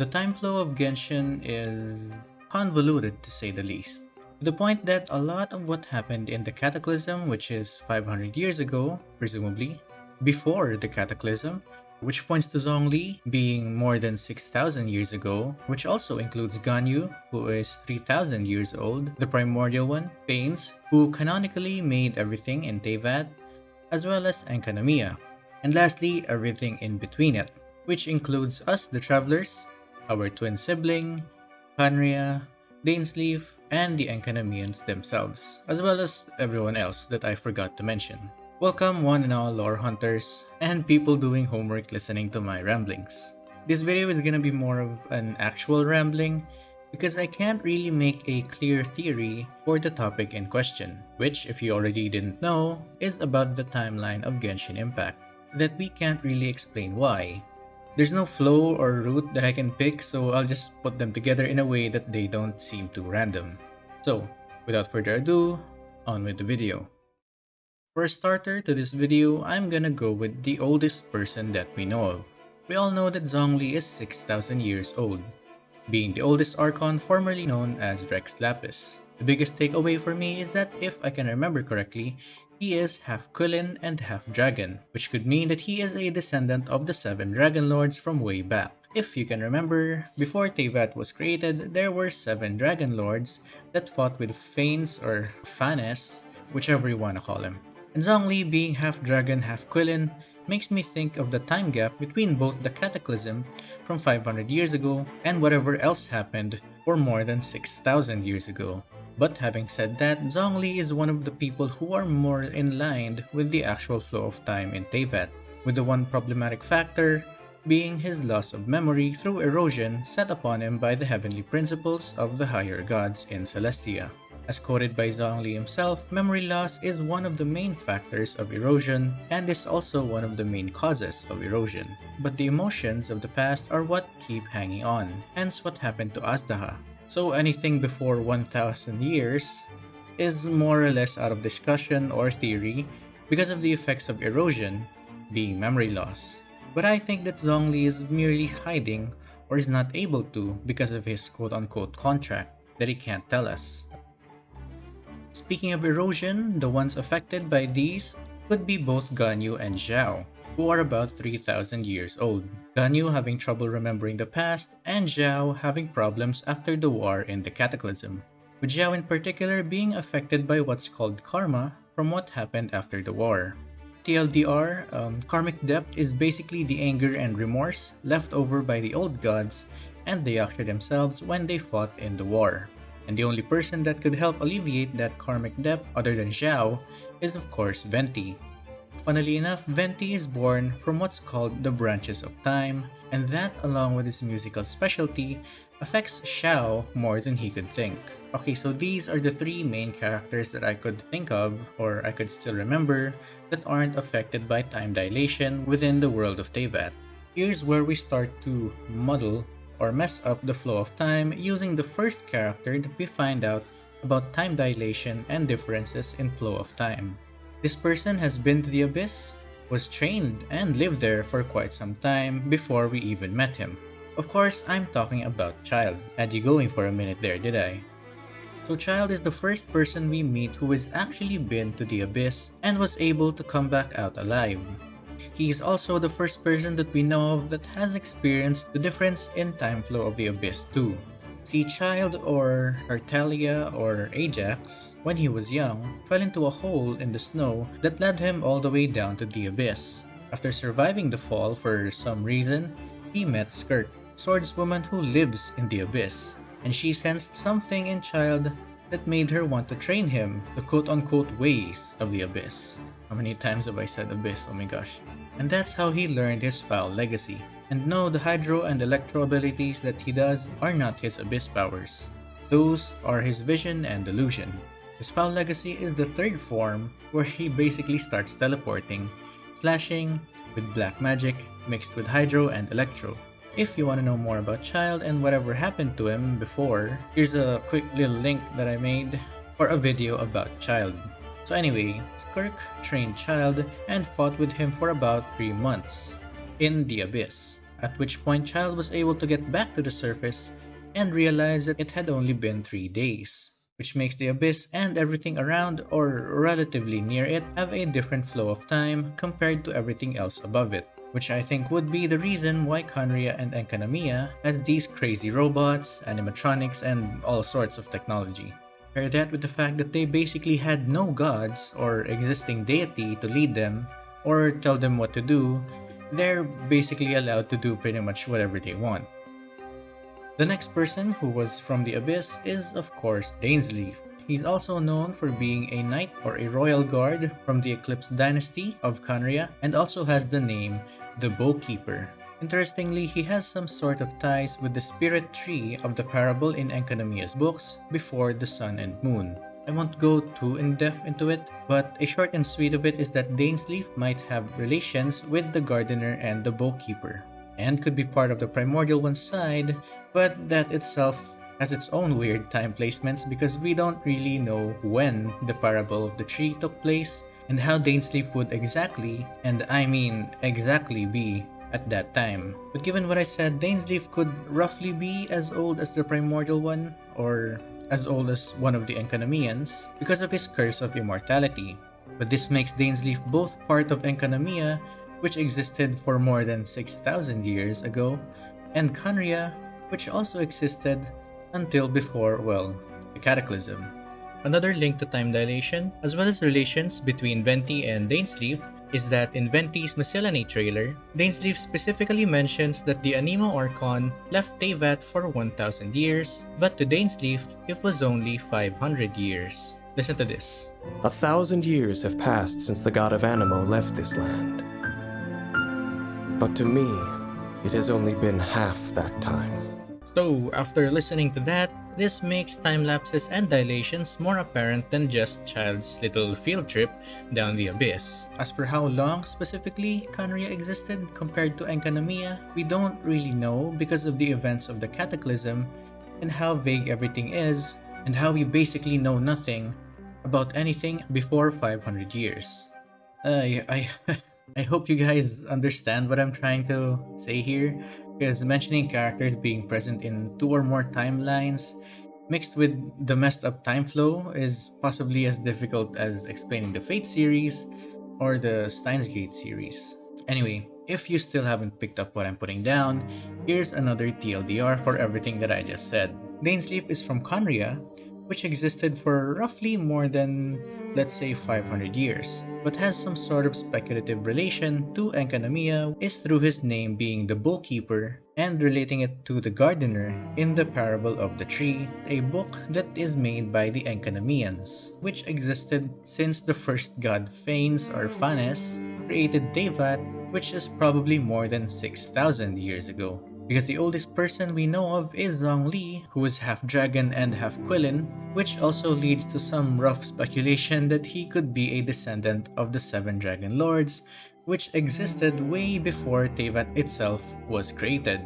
The time flow of Genshin is convoluted to say the least. To the point that a lot of what happened in the Cataclysm, which is 500 years ago, presumably, before the Cataclysm, which points to Zhongli being more than 6,000 years ago, which also includes Ganyu, who is 3,000 years old, the primordial one, Phanes, who canonically made everything in Teyvat, as well as Enkanomiya, and lastly, everything in between it, which includes us the travelers, our twin sibling, Khaenri'ah, Dainsleif, and the Enkanomians themselves, as well as everyone else that I forgot to mention. Welcome one and all lore hunters and people doing homework listening to my ramblings. This video is gonna be more of an actual rambling because I can't really make a clear theory for the topic in question, which if you already didn't know, is about the timeline of Genshin Impact, that we can't really explain why. There's no flow or route that I can pick, so I'll just put them together in a way that they don't seem too random. So, without further ado, on with the video. For a starter to this video, I'm gonna go with the oldest person that we know of. We all know that Zhongli is 6,000 years old, being the oldest Archon formerly known as Rex Lapis. The biggest takeaway for me is that if I can remember correctly, he is half Qilin and half Dragon, which could mean that he is a descendant of the seven Dragon Lords from way back. If you can remember, before Teyvat was created, there were seven Dragon Lords that fought with Phanes or Fanes, whichever you wanna call him. And Zhongli being half dragon, half Qilin makes me think of the time gap between both the Cataclysm from 500 years ago and whatever else happened for more than 6,000 years ago. But having said that, Zhongli is one of the people who are more in line with the actual flow of time in Teyvat, with the one problematic factor being his loss of memory through erosion set upon him by the heavenly principles of the higher gods in Celestia. As quoted by Zhongli himself, memory loss is one of the main factors of erosion and is also one of the main causes of erosion. But the emotions of the past are what keep hanging on, hence what happened to Azhdaha. So anything before 1000 years is more or less out of discussion or theory because of the effects of erosion being memory loss. But I think that Zhongli is merely hiding or is not able to because of his quote-unquote contract that he can't tell us. Speaking of erosion, the ones affected by these could be both Ganyu and Xiao, who are about 3000 years old. Ganyu having trouble remembering the past, and Xiao having problems after the war in the Cataclysm, with Xiao in particular being affected by what's called karma from what happened after the war. TLDR, um, karmic debt is basically the anger and remorse left over by the old gods and the Yaksha themselves when they fought in the war and the only person that could help alleviate that karmic debt other than Xiao is of course Venti. Funnily enough, Venti is born from what's called the branches of time, and that along with his musical specialty affects Xiao more than he could think. Okay, so these are the three main characters that I could think of, or I could still remember, that aren't affected by time dilation within the world of Teyvat. Here's where we start to muddle or mess up the flow of time using the first character that we find out about time dilation and differences in flow of time. This person has been to the Abyss, was trained, and lived there for quite some time before we even met him. Of course, I'm talking about Childe. Had you going for a minute there, did I? So Childe is the first person we meet who has actually been to the Abyss and was able to come back out alive. He is also the first person that we know of that has experienced the difference in time flow of the Abyss too. See, Childe or Tartaglia or Ajax, when he was young, fell into a hole in the snow that led him all the way down to the Abyss. After surviving the fall for some reason, he met Skirk, swordswoman who lives in the Abyss, and she sensed something in Childe that made her want to train him the quote-unquote ways of the Abyss. How many times have I said Abyss? Oh my gosh. And that's how he learned his foul legacy. And no, the Hydro and Electro abilities that he does are not his Abyss powers. Those are his vision and delusion. His foul legacy is the third form where he basically starts teleporting, slashing with black magic mixed with Hydro and Electro. If you want to know more about Childe and whatever happened to him before, here's a quick little link that I made for a video about Childe. So anyway, Skirk trained Childe and fought with him for about 3 months in the Abyss. At which point Childe was able to get back to the surface and realize that it had only been 3 days, which makes the abyss and everything around or relatively near it have a different flow of time compared to everything else above it which I think would be the reason why Khaenri'ah and Enkanomiya has these crazy robots, animatronics, and all sorts of technology. Pair that with the fact that they basically had no gods or existing deity to lead them or tell them what to do, they're basically allowed to do pretty much whatever they want. The next person who was from the Abyss is of course Dainsleif, He's also known for being a knight or a royal guard from the Eclipse dynasty of Khaenri'ah and also has the name the Bough Keeper. Interestingly, he has some sort of ties with the spirit tree of the parable in Enkanomiya's books before the sun and moon. I won't go too in-depth into it, but a short and sweet of it is that Dainsleif might have relations with the gardener and the bough keeper, and could be part of the primordial one's side, but that itself has its own weird time placements because we don't really know when the parable of the tree took place and how Dainsleif would exactly, and I mean exactly be at that time. But given what I said, Dainsleif could roughly be as old as the primordial one, or as old as one of the Enkanomians, because of his curse of immortality. But this makes Dainsleif both part of Enkanomiya, which existed for more than 6,000 years ago, and Khaenri'ah, which also existed until before, well, the Cataclysm. Another link to time dilation, as well as relations between Venti and Dainsleif, is that in Venti's Miscellany trailer, Dainsleif specifically mentions that the Anemo Archon left Teyvat for 1000 years, but to Dainsleif, it was only 500 years. Listen to this. A thousand years have passed since the god of Anemo left this land. But to me, it has only been half that time. So, after listening to that, this makes time lapses and dilations more apparent than just Childe's little field trip down the abyss. As for how long specifically Khaenri'ah existed compared to Enkanomiya, we don't really know because of the events of the Cataclysm and how vague everything is and how we basically know nothing about anything before 500 years. Uh, I, I hope you guys understand what I'm trying to say here because mentioning characters being present in two or more timelines mixed with the messed up time flow is possibly as difficult as explaining the Fate series or the Steins Gate series. Anyway, if you still haven't picked up what I'm putting down, here's another TLDR for everything that I just said. Dainsleif is from Khaenri'ah, which existed for roughly more than, let's say, 500 years, but has some sort of speculative relation to Enkanomiya is through his name being the bookkeeper and relating it to the gardener in the Parable of the Tree, a book that is made by the Enkanomians, which existed since the first god Phanes or Phanes created Teyvat, which is probably more than 6,000 years ago because the oldest person we know of is Zhongli, who is half dragon and half Qilin, which also leads to some rough speculation that he could be a descendant of the Seven Dragon Lords, which existed way before Teyvat itself was created.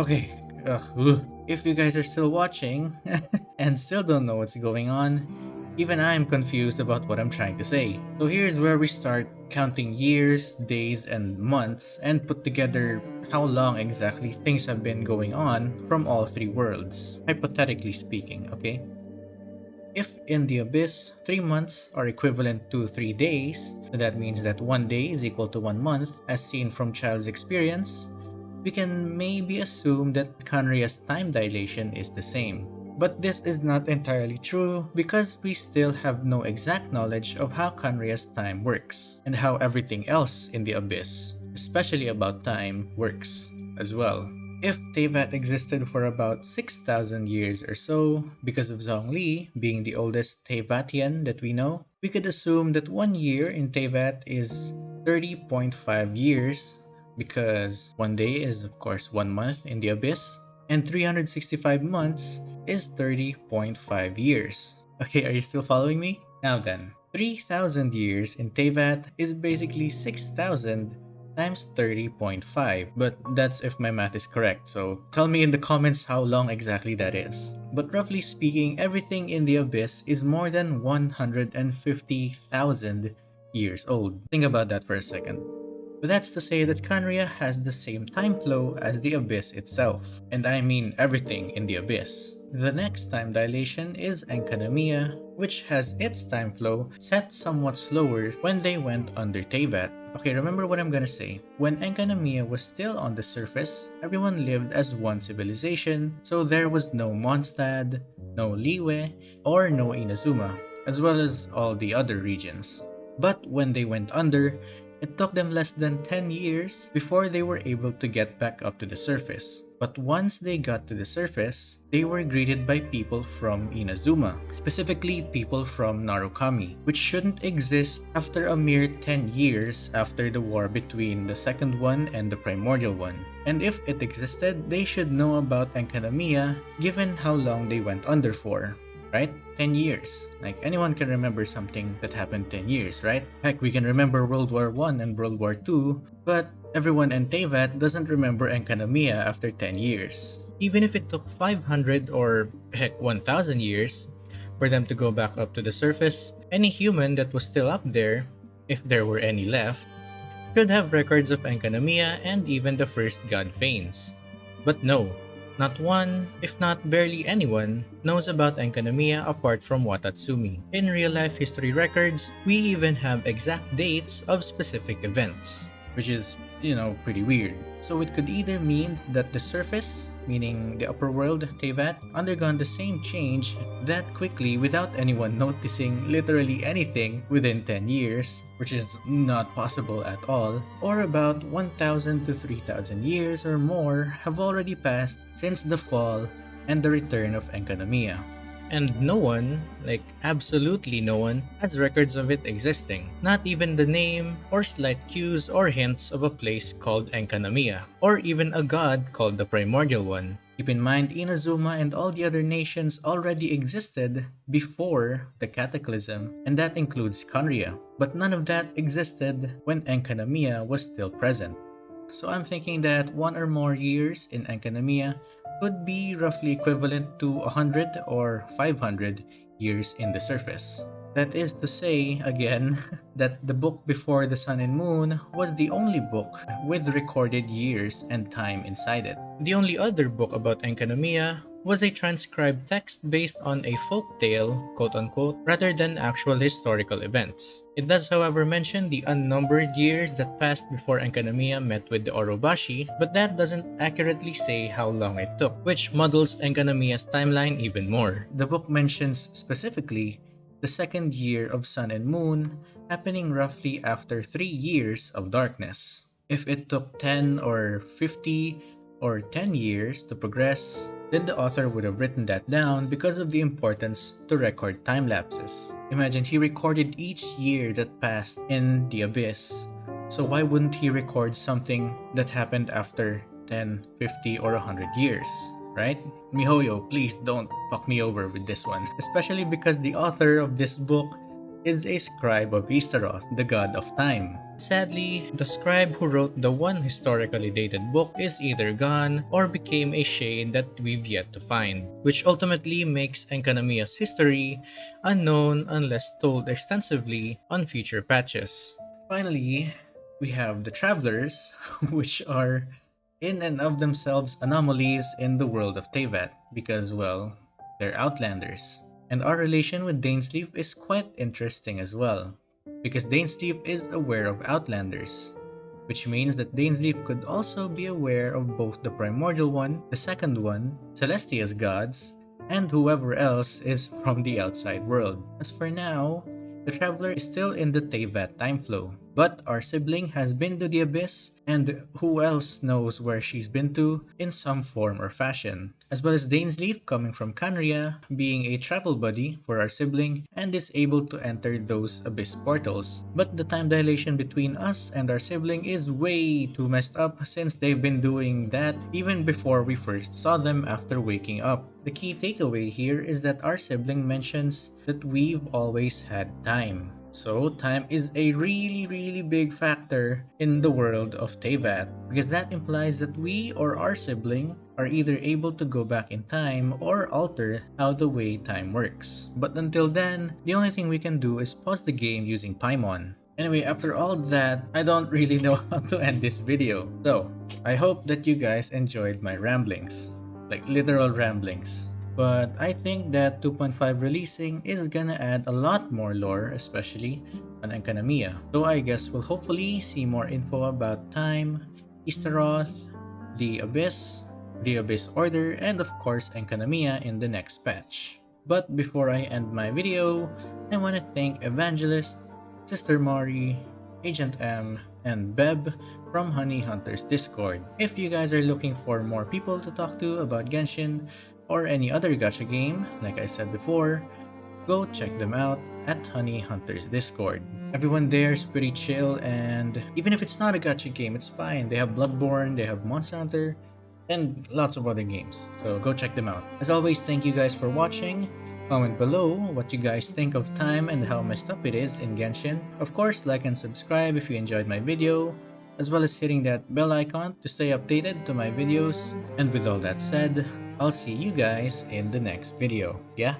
Okay, ugh, if you guys are still watching and still don't know what's going on, even I'm confused about what I'm trying to say. So here's where we start counting years, days, and months and put together how long exactly things have been going on from all three worlds, hypothetically speaking, okay? If in the Abyss, 3 months are equivalent to 3 days, so that means that 1 day is equal to 1 month, as seen from Childe's experience, we can maybe assume that Khaenri'ah's time dilation is the same. But this is not entirely true because we still have no exact knowledge of how Khaenri'ah's time works, and how everything else in the Abyss, especially about time, works as well. If Teyvat existed for about 6,000 years or so, because of Zhongli being the oldest Teyvatian that we know, we could assume that one year in Teyvat is 30.5 years, because one day is of course one month in the Abyss, and 365 months is 30.5 years. Okay, are you still following me? Now then, 3,000 years in Teyvat is basically 6,000 times 30.5, but that's if my math is correct, so tell me in the comments how long exactly that is. But roughly speaking, everything in the Abyss is more than 150,000 years old. Think about that for a second. But that's to say that Khaenri'ah has the same time flow as the Abyss itself, and I mean everything in the Abyss. The next time dilation is Enkanomiya, which has its time flow set somewhat slower when they went under Teyvat. Okay, remember what I'm gonna say. When Enkanomiya was still on the surface, everyone lived as one civilization, so there was no Mondstadt, no Liyue, or no Inazuma, as well as all the other regions. But when they went under, it took them less than 10 years before they were able to get back up to the surface. But once they got to the surface, they were greeted by people from Inazuma, specifically people from Narukami, which shouldn't exist after a mere 10 years after the war between the second one and the primordial one. And if it existed, they should know about Enkanomiya given how long they went under for right? 10 years. Like anyone can remember something that happened 10 years, right? Heck, we can remember World War 1 and World War 2, but everyone in Teyvat doesn't remember Enkanomiya after 10 years. Even if it took 500 or heck 1000 years for them to go back up to the surface, any human that was still up there, if there were any left, could have records of Enkanomiya and even the first god Phanes. But no, not one, if not barely anyone, knows about Enkanomiya apart from Watatsumi. In real-life history records, we even have exact dates of specific events, which is, you know, pretty weird. So it could either mean that the surface meaning the upper world, Teyvat, undergone the same change that quickly without anyone noticing literally anything within 10 years, which is not possible at all, or about 1000 to 3000 years or more have already passed since the fall and the return of Enkanomiya and no one, like absolutely no one, has records of it existing. Not even the name or slight cues or hints of a place called Enkanomiya, or even a god called the Primordial One. Keep in mind, Inazuma and all the other nations already existed before the Cataclysm, and that includes Khaenri'ah. But none of that existed when Enkanomiya was still present. So I'm thinking that one or more years in Enkanomiya would be roughly equivalent to 100 or 500 years in the surface. That is to say, again, that the book before the Sun and Moon was the only book with recorded years and time inside it. The only other book about Enkanomiya was a transcribed text based on a folk tale, quote-unquote, rather than actual historical events. It does however mention the unnumbered years that passed before Enkanomiya met with the Orobashi, but that doesn't accurately say how long it took, which muddles Enkanomiya's timeline even more. The book mentions specifically the second year of Sun and Moon happening roughly after 3 years of darkness. If it took 10 or 50 or 10 years to progress, then the author would have written that down because of the importance to record time lapses. Imagine he recorded each year that passed in the abyss. So why wouldn't he record something that happened after 10, 50, or 100 years? Right? Mihoyo, please don't fuck me over with this one. Especially because the author of this book is a scribe of Istaroth, the god of time. Sadly, the scribe who wrote the one historically dated book is either gone or became a shade that we've yet to find, which ultimately makes Enkanomiya's history unknown unless told extensively on future patches. Finally, we have the Travelers, which are in and of themselves anomalies in the world of Teyvat, because, well, they're outlanders. And our relation with Dainsleif is quite interesting as well, because Dainsleif is aware of Outlanders, which means that Dainsleif could also be aware of both the Primordial One, the Second One, Celestia's gods, and whoever else is from the outside world. As for now, the Traveler is still in the Teyvat time flow, but our sibling has been to the Abyss, and who else knows where she's been to in some form or fashion. As well as Dainsleif coming from Khaenri'ah, being a travel buddy for our sibling, and is able to enter those Abyss portals. But the time dilation between us and our sibling is way too messed up since they've been doing that even before we first saw them after waking up. The key takeaway here is that our sibling mentions that we've always had time. So time is a really really big factor in the world of Teyvat because that implies that we or our sibling are either able to go back in time or alter how the way time works. But until then, the only thing we can do is pause the game using Paimon. Anyway, after all that, I don't really know how to end this video. So, I hope that you guys enjoyed my ramblings. Like literal ramblings. But I think that 2.5 releasing is gonna add a lot more lore, especially on Enkanomiya. So I guess we'll hopefully see more info about Time, Istaroth, the Abyss, the Abyss Order, and of course Enkanomiya in the next patch. But before I end my video, I want to thank Evangelist, Sister Mari, Agent M, and Beb from Honey Hunters Discord. If you guys are looking for more people to talk to about Genshin or any other gacha game, like I said before, go check them out at Honey Hunters Discord. Everyone there is pretty chill and even if it's not a gacha game, it's fine. They have Bloodborne, they have Monster Hunter, and lots of other games. So go check them out. As always, thank you guys for watching. Comment below what you guys think of time and how messed up it is in Genshin. Of course, like and subscribe if you enjoyed my video, as well as hitting that bell icon to stay updated to my videos. And with all that said, I'll see you guys in the next video. Yeah?